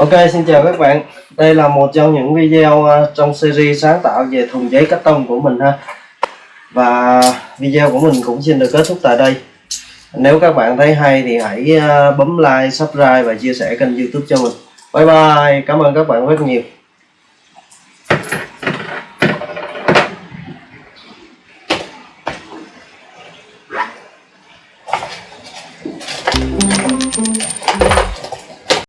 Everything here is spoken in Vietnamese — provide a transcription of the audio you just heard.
Ok xin chào các bạn. Đây là một trong những video à, trong series sáng tạo về thùng giấy cắt tông của mình ha. Và video của mình cũng xin được kết thúc tại đây. Nếu các bạn thấy hay thì hãy à, bấm like, subscribe và chia sẻ kênh youtube cho mình. Bye bye, cảm ơn các bạn rất nhiều.